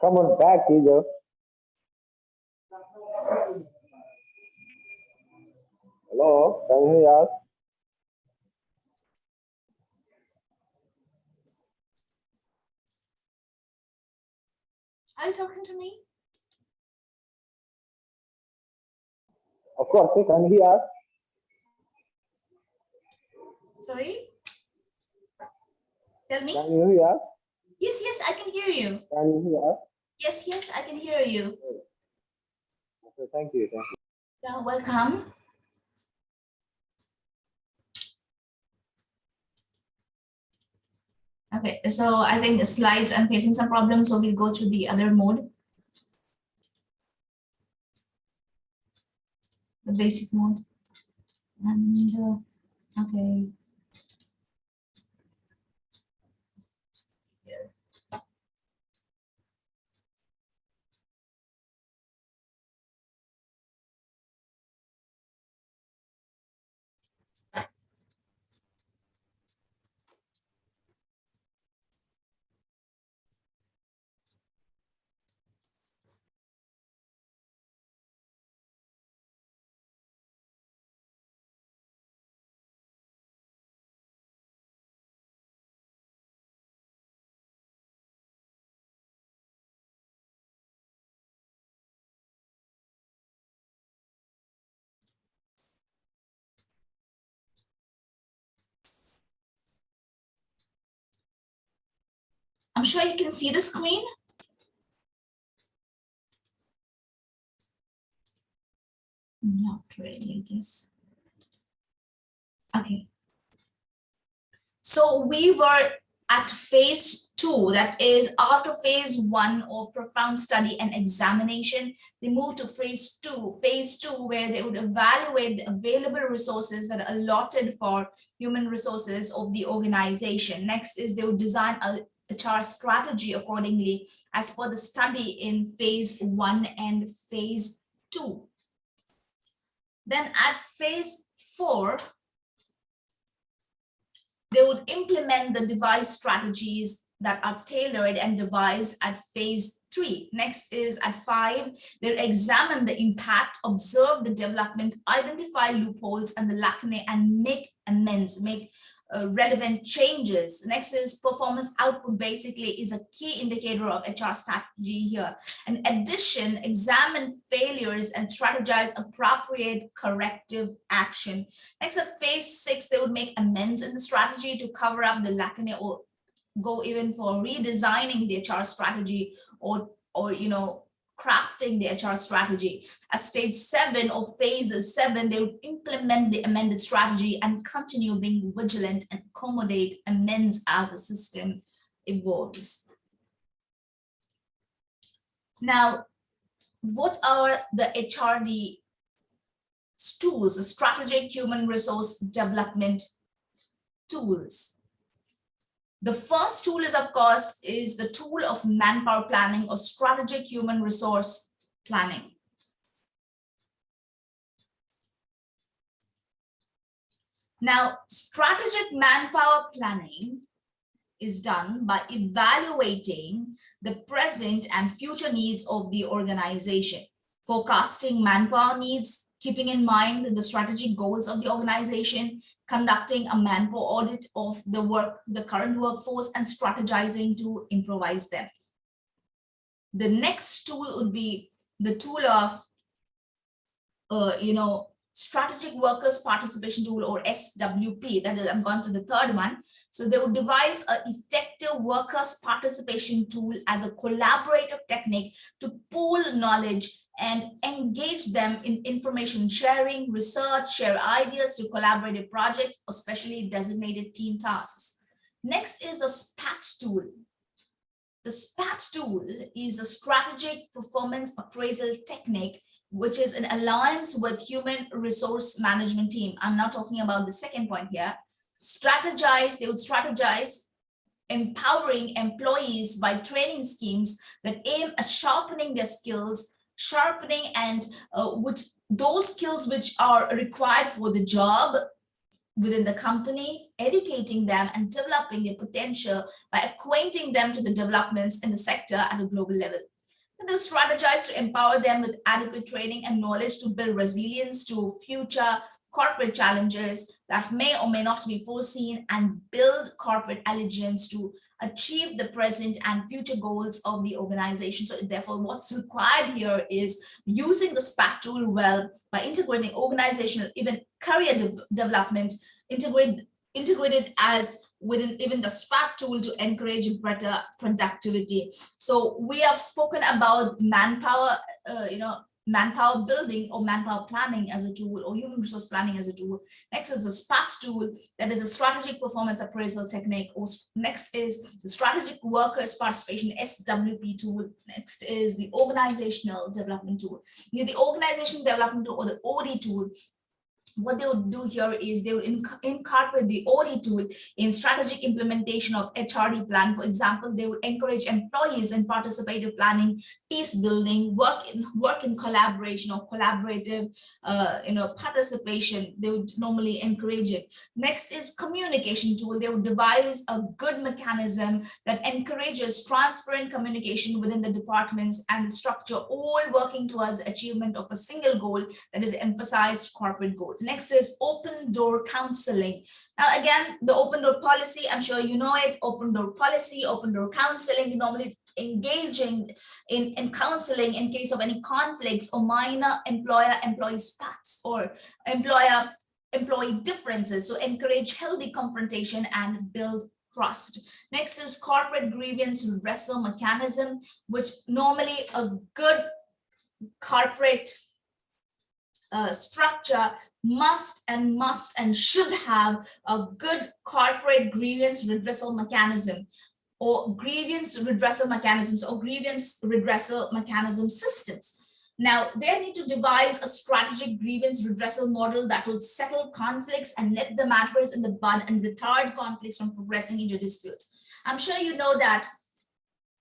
Come on back, teacher. Hello, can you hear us? Are you talking to me? Of course, you can hear us. Sorry? Tell me. Can you hear us? Yes, yes, I can hear you. Can you hear? Yes, yes, I can hear you. Okay, thank you, thank you. Yeah, welcome. Okay, so I think the slides, I'm facing some problems, so we'll go to the other mode. The basic mode. And, uh, okay. I'm sure you can see the screen. Not really, I guess. Okay. So we were at phase two, that is after phase one of profound study and examination, they moved to phase two, phase two, where they would evaluate the available resources that are allotted for human resources of the organization. Next is they would design a HR strategy accordingly as per the study in phase one and phase two. Then at phase four, they would implement the device strategies that are tailored and devised at phase three. Next is at five, they'll examine the impact, observe the development, identify loopholes and the lacunae and make amends, make uh, relevant changes. Next is performance output basically is a key indicator of HR strategy here. In addition, examine failures and strategize appropriate corrective action. Next at phase six, they would make amends in the strategy to cover up the lacunae or go even for redesigning the HR strategy or, or you know, crafting the HR strategy. At stage seven or phases seven, they would implement the amended strategy and continue being vigilant and accommodate amends as the system evolves. Now, what are the HRD tools, the strategic human resource development tools? The first tool is, of course, is the tool of manpower planning or strategic human resource planning. Now, strategic manpower planning is done by evaluating the present and future needs of the organization, forecasting manpower needs, keeping in mind the strategic goals of the organization, conducting a manpower audit of the work, the current workforce and strategizing to improvise them. The next tool would be the tool of, uh, you know, strategic workers participation tool or SWP that is I'm going to the third one so they would devise an effective workers participation tool as a collaborative technique to pool knowledge and engage them in information sharing, research, share ideas to collaborative projects, especially designated team tasks. Next is the SPAT tool. The SPAT tool is a strategic performance appraisal technique, which is an alliance with human resource management team. I'm not talking about the second point here. Strategize, they would strategize empowering employees by training schemes that aim at sharpening their skills sharpening and uh, which those skills which are required for the job within the company, educating them and developing their potential by acquainting them to the developments in the sector at a global level. And they'll strategize to empower them with adequate training and knowledge to build resilience to future corporate challenges that may or may not be foreseen and build corporate allegiance to achieve the present and future goals of the organization. So therefore, what's required here is using the SPAT tool well by integrating organizational, even career de development, integrate, integrated as within even the SPAT tool to encourage better productivity. So we have spoken about manpower, uh, you know, manpower building or manpower planning as a tool or human resource planning as a tool. Next is the SPAT tool that is a strategic performance appraisal technique. Or next is the strategic workers participation SWP tool. Next is the organizational development tool. The organizational development tool or the OD tool what they would do here is they would inc incorporate the OD tool in strategic implementation of HRD plan. For example, they would encourage employees in participative planning, peace building, work in work in collaboration or collaborative, uh, you know, participation. They would normally encourage it. Next is communication tool. They would devise a good mechanism that encourages transparent communication within the departments and structure, all working towards achievement of a single goal that is emphasized corporate goal. Next is open door counseling. Now, again, the open door policy, I'm sure you know it, open door policy, open door counseling, normally engaging in, in counseling in case of any conflicts or minor employer-employee spats or employer employee differences. So encourage healthy confrontation and build trust. Next is corporate grievance redressal mechanism, which normally a good corporate uh, structure must and must and should have a good corporate grievance redressal mechanism or grievance redressal mechanisms or grievance redressal mechanism systems. Now, they need to devise a strategic grievance redressal model that will settle conflicts and nip the matters in the bud and retard conflicts from progressing into disputes. I'm sure you know that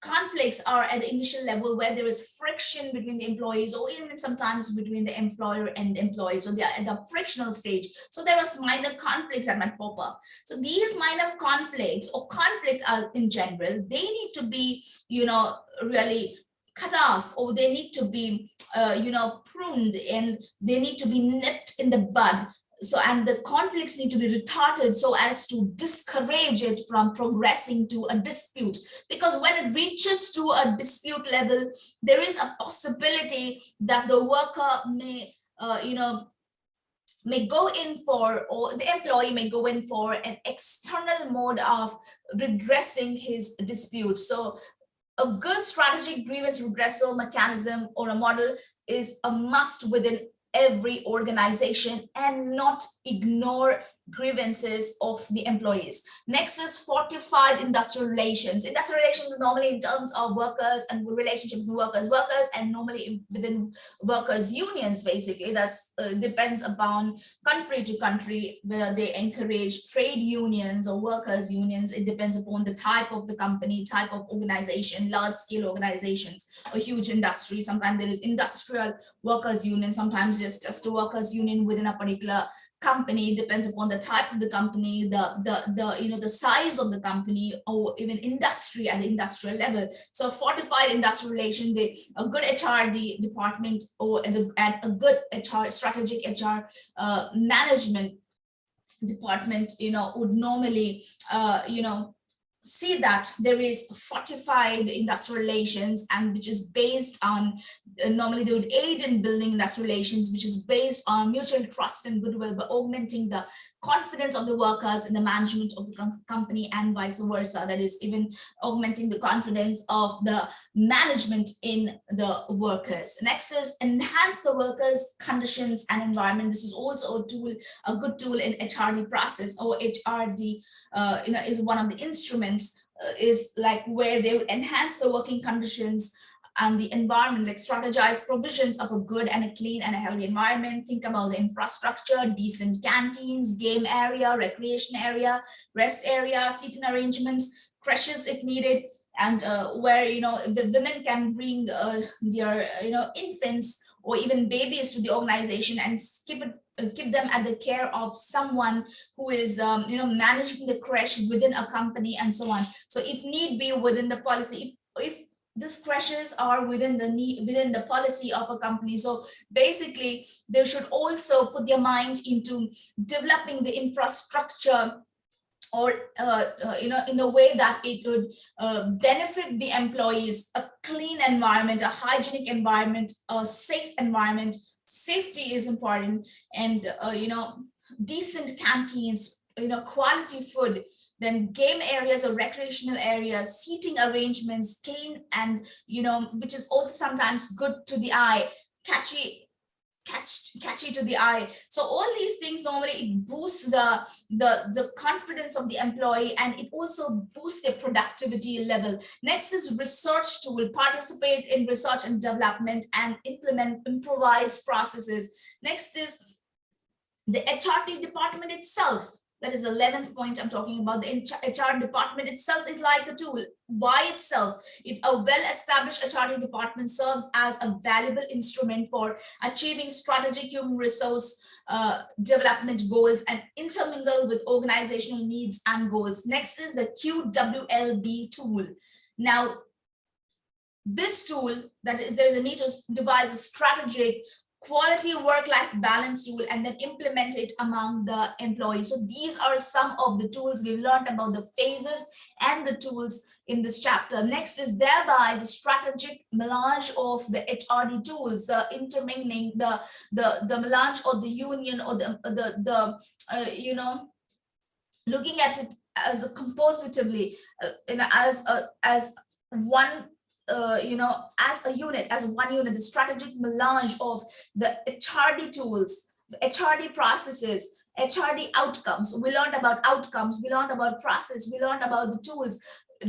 conflicts are at the initial level where there is friction between the employees or even sometimes between the employer and the employees. So they are at the frictional stage. So there are minor conflicts that might pop up. So these minor conflicts or conflicts are in general they need to be you know really cut off or they need to be uh, you know pruned and they need to be nipped in the bud so and the conflicts need to be retarded so as to discourage it from progressing to a dispute. Because when it reaches to a dispute level there is a possibility that the worker may uh, you know may go in for or the employee may go in for an external mode of redressing his dispute. So a good strategic grievance redressal mechanism or a model is a must within every organization and not ignore grievances of the employees. Next is fortified industrial relations. Industrial relations is normally in terms of workers and relationship with workers, workers and normally within workers unions basically that's uh, depends upon country to country whether they encourage trade unions or workers unions. It depends upon the type of the company, type of organization, large scale organizations, a huge industry. Sometimes there is industrial workers union, sometimes just, just a workers union within a particular company depends upon the type of the company the the the you know the size of the company or even industry at the industrial level. So fortified industrial relation the a good hrd department or the and a good hr strategic hr uh, management department you know would normally uh, you know see that there is fortified industrial relations and which is based on uh, normally they would aid in building industrial relations which is based on mutual trust and goodwill but augmenting the confidence of the workers in the management of the com company and vice versa. That is even augmenting the confidence of the management in the workers. Next is enhance the workers conditions and environment. This is also a tool a good tool in hrd process. Or hrd uh, you know is one of the instruments uh, is like where they enhance the working conditions and the environment, like strategize provisions of a good and a clean and a healthy environment. Think about the infrastructure, decent canteens, game area, recreation area, rest area, seating arrangements, creches if needed, and uh, where, you know, the women can bring uh, their, you know, infants or even babies to the organization and keep it uh, keep them at the care of someone who is um, you know managing the creche within a company and so on. So if need be within the policy if if these creches are within the need within the policy of a company. So basically they should also put their mind into developing the infrastructure or uh, uh, you know in a way that it would uh, benefit the employees a clean environment a hygienic environment a safe environment. Safety is important and uh, you know decent canteens you know quality food then game areas or recreational areas seating arrangements clean and you know which is also sometimes good to the eye. Catchy catch catchy to the eye. So all these things normally it boosts the the the confidence of the employee and it also boosts their productivity level. Next is research tool. Participate in research and development and implement improvised processes. Next is the HRD department itself that is 11th point I'm talking about. The HR department itself is like a tool by itself. It, a well-established hr department serves as a valuable instrument for achieving strategic human resource uh, development goals and intermingle with organizational needs and goals. Next is the QWLB tool. Now, this tool that is there's a need to devise a strategic quality work-life balance tool and then implement it among the employees. So these are some of the tools we've learned about the phases and the tools in this chapter. Next is thereby the strategic melange of the HRD tools, the intermingling, the the the melange or the union or the the the uh, you know looking at it as a compositively uh, you know as a as one uh, you know, as a unit, as one unit, the strategic melange of the HRD tools, the HRD processes, HRD outcomes. We learned about outcomes, we learned about process, we learned about the tools,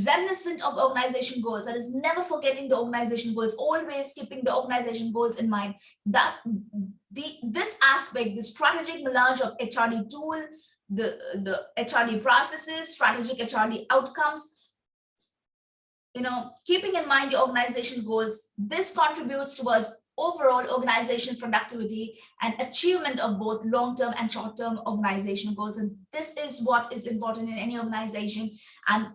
reminiscent of organization goals. That is never forgetting the organization goals, always keeping the organization goals in mind. That the this aspect, the strategic melange of HRD tool, the, the HRD processes, strategic HRD outcomes, you know, keeping in mind the organization goals, this contributes towards overall organization productivity and achievement of both long-term and short-term organization goals. And this is what is important in any organization. And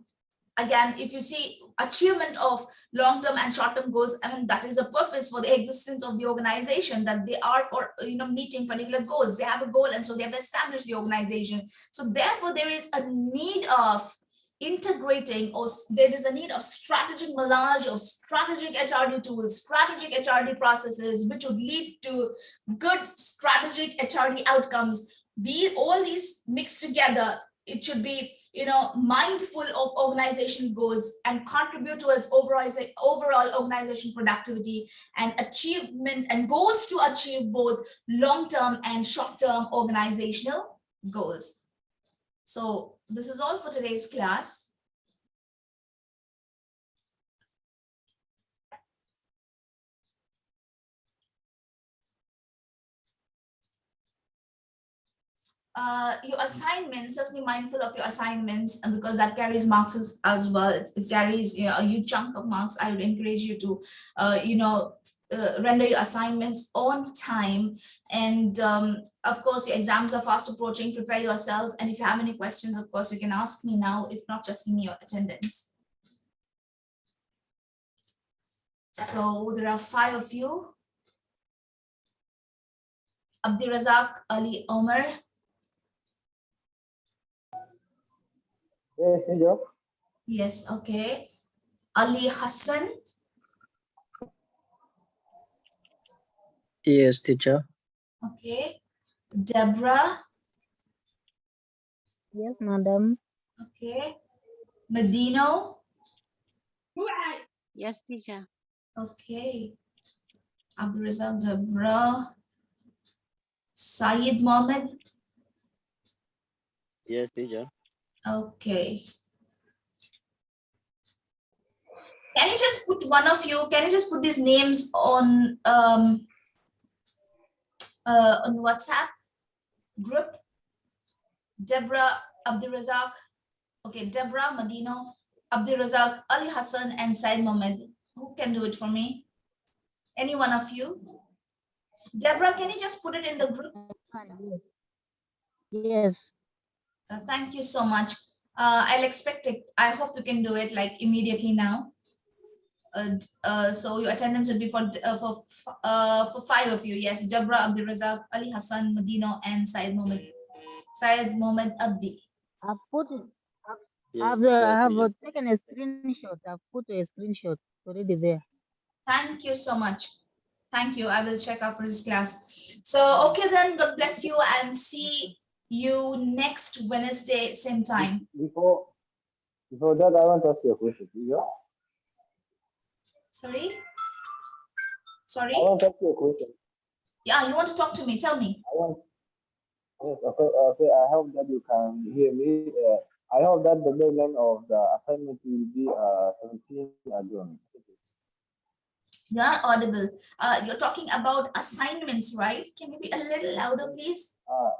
again, if you see achievement of long-term and short-term goals, I mean, that is a purpose for the existence of the organization, that they are for, you know, meeting particular goals. They have a goal and so they have established the organization. So therefore, there is a need of integrating or there is a need of strategic melange of strategic HRD tools, strategic HRD processes, which would lead to good strategic HRD outcomes. These all these mixed together, it should be you know mindful of organization goals and contribute towards overall overall organization productivity and achievement and goals to achieve both long-term and short-term organizational goals. So this is all for today's class. Uh, your assignments, just be mindful of your assignments because that carries marks as, as well. It, it carries you know, a huge chunk of marks. I would encourage you to, uh, you know, uh, render your assignments on time. And um, of course your exams are fast approaching. Prepare yourselves. And if you have any questions of course you can ask me now. If not just give me your attendance. So there are five of you. Abdirazak Ali Omar. Yes, yes okay. Ali Hassan Yes, teacher. Okay. Deborah. Yes, madam. Okay. Medino. Yes, teacher. Okay. Abdulrazak Deborah. Syed Mohammed. Yes, teacher. Okay. Can you just put one of you, can you just put these names on um uh on WhatsApp group? Deborah Abdulrazak. Okay, Deborah Medino, Abdulrazak, Ali Hassan, and Said Mohammed. Who can do it for me? Any one of you? Deborah, can you just put it in the group? Yes. Uh, thank you so much. Uh, I'll expect it. I hope you can do it like immediately now. Uh, d- uh, so your attendance would be for uh, for uh, for five of you. Yes, Deborah Abdul Razak, Ali Hassan Medino, and Syed Mohammed Syed Mohammed Abdi. I've put it, I've, I have uh, taken a screenshot. I've put a screenshot already there. Thank you so much. Thank you. I will check out for this class. So okay then. God bless you and see you next Wednesday same time. Before, before that, I want to ask you a question. Yeah? Sorry. Sorry. I want to ask you a question. Yeah, you want to talk to me? Tell me. I want. Yes, okay, okay. I hope that you can hear me. Uh, I hope that the deadline of the assignment will be uh 17 June. You're not audible. Uh, you're talking about assignments, right? Can you be a little louder, please? Uh,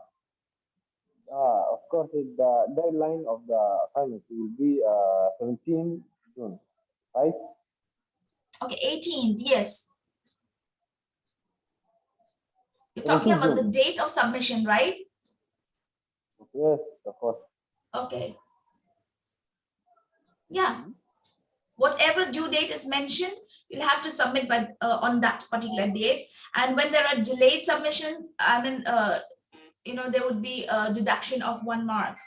uh, of course, the deadline of the assignment will be uh 17 June, right? Okay, 18th, yes. You're talking about the date of submission, right? Yes, of course. Okay. Yeah. Whatever due date is mentioned, you'll have to submit by, uh, on that particular date. And when there are delayed submission, I mean, uh, you know, there would be a deduction of one mark,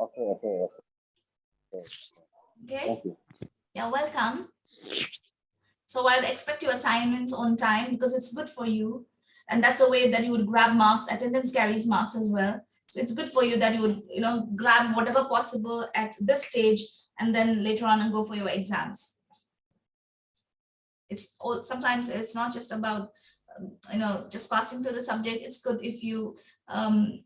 Okay, okay, okay. okay? Thank you. You're welcome. So I'll expect your assignments on time because it's good for you. And that's a way that you would grab marks. Attendance carries marks as well. So it's good for you that you would, you know, grab whatever possible at this stage and then later on and go for your exams. It's all, sometimes it's not just about, um, you know, just passing through the subject. It's good if you, um,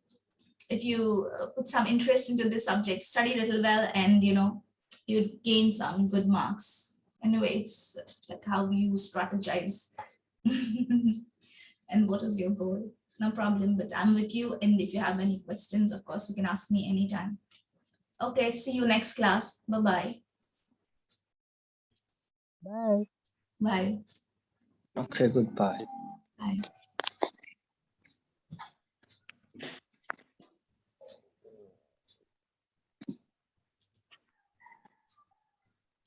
if you uh, put some interest into this subject, study a little well and, you know, you'd gain some good marks. Anyway, it's like how you strategize. and what is your goal? No problem, but I'm with you. And if you have any questions, of course, you can ask me anytime. Okay, see you next class. Bye-bye. Bye. Bye. Okay, goodbye. Bye.